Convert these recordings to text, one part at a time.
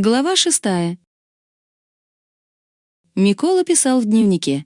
Глава шестая. Микола писал в дневнике.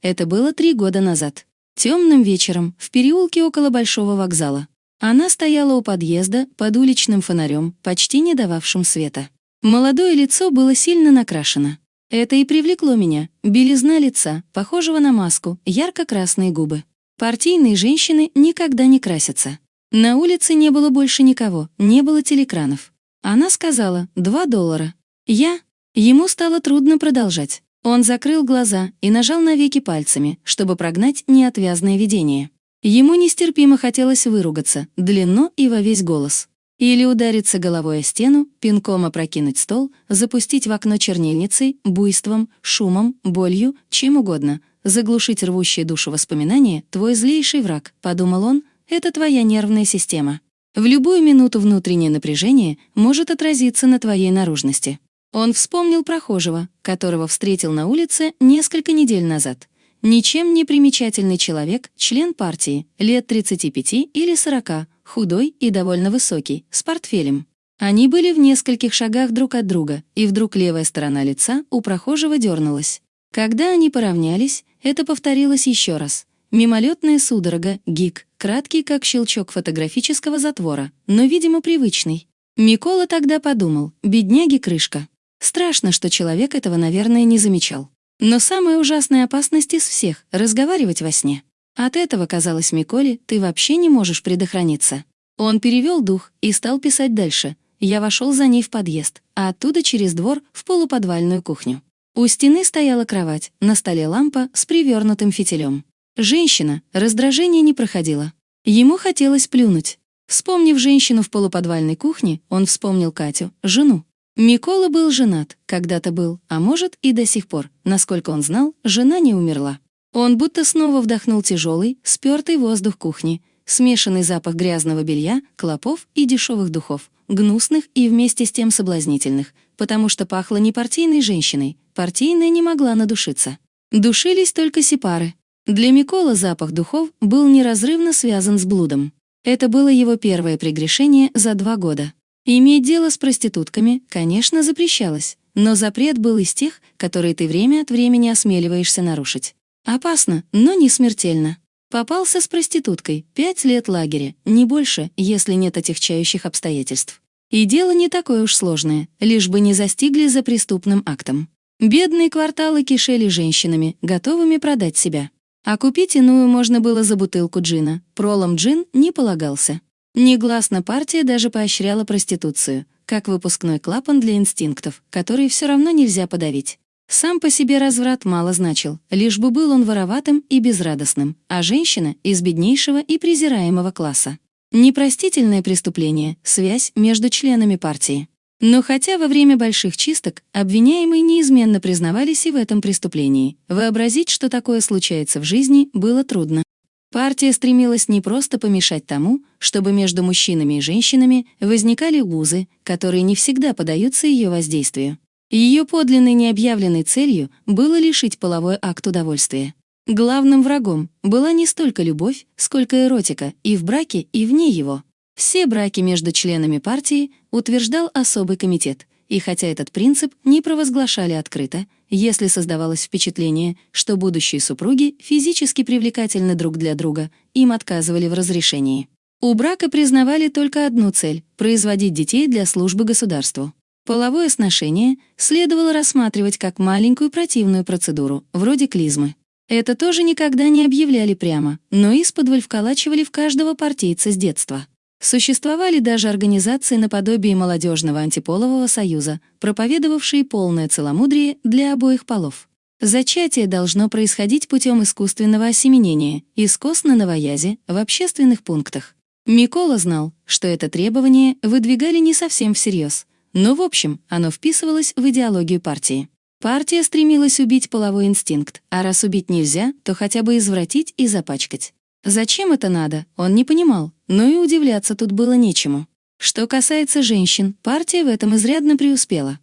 Это было три года назад. Темным вечером, в переулке около Большого вокзала. Она стояла у подъезда под уличным фонарем, почти не дававшим света. Молодое лицо было сильно накрашено. Это и привлекло меня. Белизна лица, похожего на маску, ярко-красные губы. Партийные женщины никогда не красятся. На улице не было больше никого, не было телекранов. Она сказала «два доллара». Я... Ему стало трудно продолжать. Он закрыл глаза и нажал на веки пальцами, чтобы прогнать неотвязное видение. Ему нестерпимо хотелось выругаться, длинно и во весь голос. Или удариться головой о стену, пинком опрокинуть стол, запустить в окно чернильницей, буйством, шумом, болью, чем угодно, заглушить рвущие душу воспоминания, твой злейший враг, подумал он, это твоя нервная система. В любую минуту внутреннее напряжение может отразиться на твоей наружности. Он вспомнил прохожего, которого встретил на улице несколько недель назад. Ничем не примечательный человек, член партии, лет 35 или 40, худой и довольно высокий, с портфелем. Они были в нескольких шагах друг от друга, и вдруг левая сторона лица у прохожего дернулась. Когда они поравнялись, это повторилось еще раз. Мимолетная судорога, гик, краткий, как щелчок фотографического затвора, но, видимо, привычный. Микола тогда подумал, бедняги крышка. Страшно, что человек этого, наверное, не замечал. Но самая ужасная опасность из всех — разговаривать во сне. От этого, казалось Миколе, ты вообще не можешь предохраниться. Он перевел дух и стал писать дальше. Я вошел за ней в подъезд, а оттуда через двор в полуподвальную кухню. У стены стояла кровать, на столе лампа с привернутым фитилем. Женщина, раздражение не проходило. Ему хотелось плюнуть. Вспомнив женщину в полуподвальной кухне, он вспомнил Катю, жену. Микола был женат, когда-то был, а может и до сих пор. Насколько он знал, жена не умерла. Он будто снова вдохнул тяжелый, спертый воздух кухни, смешанный запах грязного белья, клопов и дешевых духов, гнусных и вместе с тем соблазнительных, потому что пахло не партийной женщиной, партийная не могла надушиться. Душились только сепары, для Микола запах духов был неразрывно связан с блудом. Это было его первое прегрешение за два года. Иметь дело с проститутками, конечно, запрещалось, но запрет был из тех, которые ты время от времени осмеливаешься нарушить. Опасно, но не смертельно. Попался с проституткой, пять лет лагеря, не больше, если нет отягчающих обстоятельств. И дело не такое уж сложное, лишь бы не застигли за преступным актом. Бедные кварталы кишели женщинами, готовыми продать себя. А купить иную можно было за бутылку джина. Пролом джин не полагался. Негласно партия даже поощряла проституцию, как выпускной клапан для инстинктов, который все равно нельзя подавить. Сам по себе разврат мало значил, лишь бы был он вороватым и безрадостным, а женщина — из беднейшего и презираемого класса. Непростительное преступление — связь между членами партии. Но хотя во время больших чисток обвиняемые неизменно признавались и в этом преступлении, вообразить, что такое случается в жизни, было трудно. Партия стремилась не просто помешать тому, чтобы между мужчинами и женщинами возникали узы, которые не всегда поддаются ее воздействию. Ее подлинной необъявленной целью было лишить половой акт удовольствия. Главным врагом была не столько любовь, сколько эротика и в браке, и вне его. Все браки между членами партии утверждал особый комитет, и хотя этот принцип не провозглашали открыто, если создавалось впечатление, что будущие супруги физически привлекательны друг для друга, им отказывали в разрешении. У брака признавали только одну цель — производить детей для службы государству. Половое сношение следовало рассматривать как маленькую противную процедуру, вроде клизмы. Это тоже никогда не объявляли прямо, но исподволь вколачивали в каждого партийца с детства. Существовали даже организации наподобие молодежного антиполового союза, проповедовавшие полное целомудрие для обоих полов. Зачатие должно происходить путем искусственного осеменения, из кос на новоязе, в общественных пунктах. Микола знал, что это требование выдвигали не совсем всерьез, но в общем оно вписывалось в идеологию партии. Партия стремилась убить половой инстинкт, а раз убить нельзя, то хотя бы извратить и запачкать. Зачем это надо, он не понимал, но и удивляться тут было нечему. Что касается женщин, партия в этом изрядно преуспела.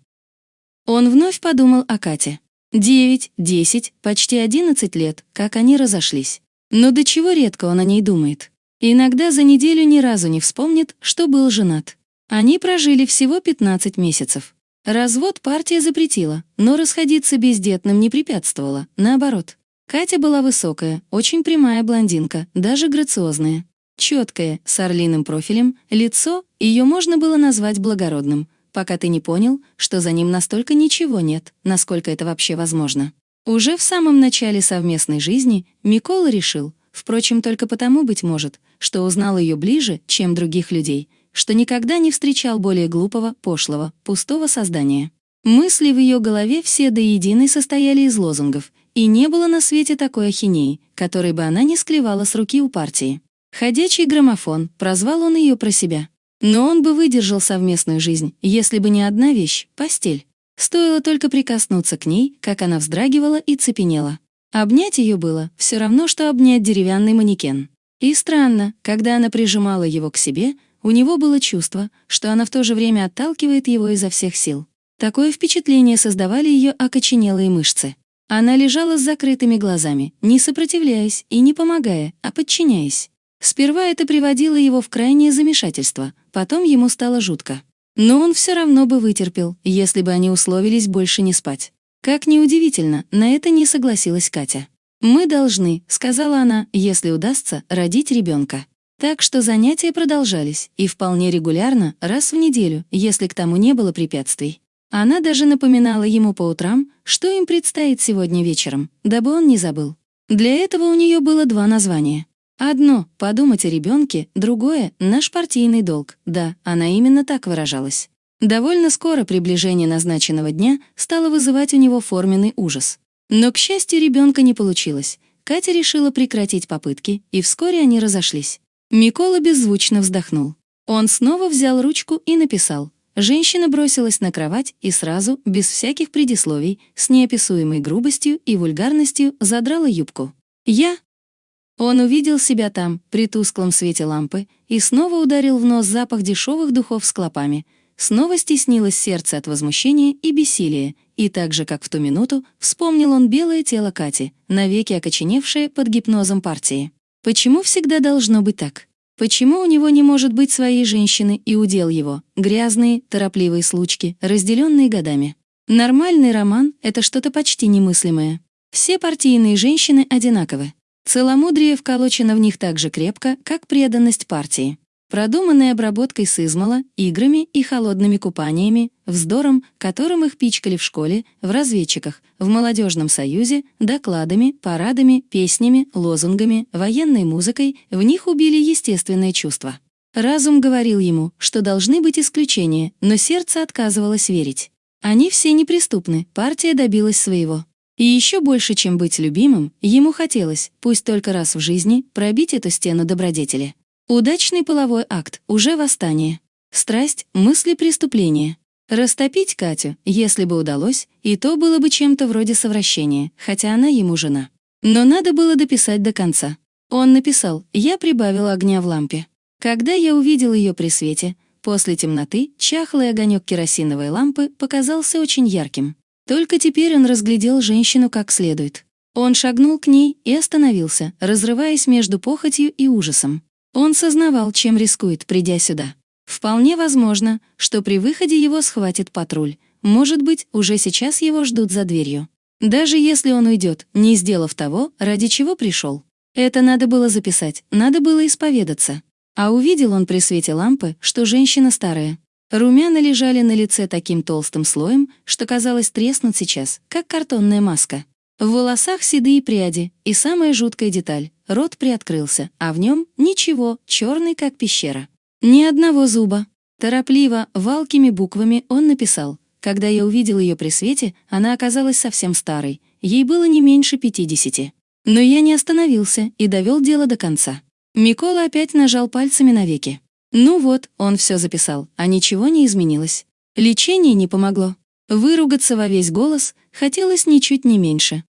Он вновь подумал о Кате. Девять, десять, почти одиннадцать лет, как они разошлись. Но до чего редко он о ней думает. Иногда за неделю ни разу не вспомнит, что был женат. Они прожили всего 15 месяцев. Развод партия запретила, но расходиться бездетным не препятствовала, наоборот. Катя была высокая, очень прямая блондинка, даже грациозная. Четкое, с орлиным профилем, лицо, ее можно было назвать благородным, пока ты не понял, что за ним настолько ничего нет, насколько это вообще возможно. Уже в самом начале совместной жизни Микола решил, впрочем, только потому, быть может, что узнал ее ближе, чем других людей, что никогда не встречал более глупого, пошлого, пустого создания. Мысли в ее голове все до единой состояли из лозунгов, и не было на свете такой ахинеи, которой бы она не склевала с руки у партии. «Ходячий граммофон», прозвал он ее про себя. Но он бы выдержал совместную жизнь, если бы не одна вещь — постель. Стоило только прикоснуться к ней, как она вздрагивала и цепенела. Обнять ее было все равно, что обнять деревянный манекен. И странно, когда она прижимала его к себе, у него было чувство, что она в то же время отталкивает его изо всех сил. Такое впечатление создавали ее окоченелые мышцы. Она лежала с закрытыми глазами, не сопротивляясь и не помогая, а подчиняясь. Сперва это приводило его в крайнее замешательство, потом ему стало жутко. Но он все равно бы вытерпел, если бы они условились больше не спать. Как неудивительно, на это не согласилась Катя. «Мы должны», — сказала она, — «если удастся, родить ребенка. Так что занятия продолжались, и вполне регулярно, раз в неделю, если к тому не было препятствий. Она даже напоминала ему по утрам, что им предстоит сегодня вечером, дабы он не забыл. Для этого у нее было два названия. Одно — подумать о ребенке, другое — наш партийный долг. Да, она именно так выражалась. Довольно скоро приближение назначенного дня стало вызывать у него форменный ужас. Но, к счастью, ребенка не получилось. Катя решила прекратить попытки, и вскоре они разошлись. Микола беззвучно вздохнул. Он снова взял ручку и написал. Женщина бросилась на кровать и сразу, без всяких предисловий, с неописуемой грубостью и вульгарностью задрала юбку. «Я, он увидел себя там, при тусклом свете лампы, и снова ударил в нос запах дешевых духов с клопами. Снова стеснилось сердце от возмущения и бессилия, и так же, как в ту минуту, вспомнил он белое тело Кати, навеки окоченевшее под гипнозом партии. Почему всегда должно быть так? Почему у него не может быть своей женщины и удел его, грязные, торопливые случки, разделенные годами? Нормальный роман — это что-то почти немыслимое. Все партийные женщины одинаковы. Целомудрие вколочено в них так же крепко, как преданность партии. Продуманной обработкой сызмала, играми и холодными купаниями, вздором, которым их пичкали в школе, в разведчиках, в молодежном союзе, докладами, парадами, песнями, лозунгами, военной музыкой, в них убили естественное чувство. Разум говорил ему, что должны быть исключения, но сердце отказывалось верить. Они все неприступны, партия добилась своего. И еще больше, чем быть любимым, ему хотелось, пусть только раз в жизни, пробить эту стену добродетели. Удачный половой акт, уже восстание. Страсть, мысли преступления. Растопить Катю, если бы удалось, и то было бы чем-то вроде совращения, хотя она ему жена. Но надо было дописать до конца. Он написал «Я прибавил огня в лампе». Когда я увидел ее при свете, после темноты, чахлый огонек керосиновой лампы показался очень ярким. Только теперь он разглядел женщину как следует. Он шагнул к ней и остановился, разрываясь между похотью и ужасом. Он сознавал, чем рискует, придя сюда. Вполне возможно, что при выходе его схватит патруль. Может быть, уже сейчас его ждут за дверью. Даже если он уйдет, не сделав того, ради чего пришел. Это надо было записать, надо было исповедаться. А увидел он при свете лампы, что женщина старая. Румяна лежали на лице таким толстым слоем, что казалось треснут сейчас, как картонная маска. В волосах седые пряди, и самая жуткая деталь — рот приоткрылся, а в нем ничего, черный, как пещера. Ни одного зуба. Торопливо, валкими буквами он написал. Когда я увидел ее при свете, она оказалась совсем старой, ей было не меньше пятидесяти. Но я не остановился и довел дело до конца. Микола опять нажал пальцами на веки. Ну вот, он все записал, а ничего не изменилось. Лечение не помогло. Выругаться во весь голос хотелось ничуть не меньше.